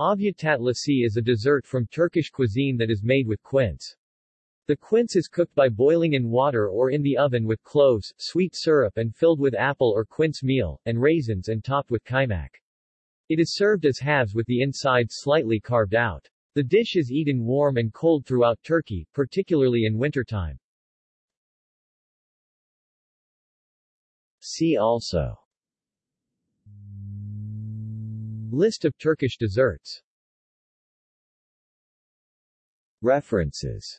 Ayva tatlısı is a dessert from Turkish cuisine that is made with quince. The quince is cooked by boiling in water or in the oven with cloves, sweet syrup and filled with apple or quince meal, and raisins and topped with kaimak. It is served as halves with the inside slightly carved out. The dish is eaten warm and cold throughout Turkey, particularly in wintertime. See also List of Turkish desserts. References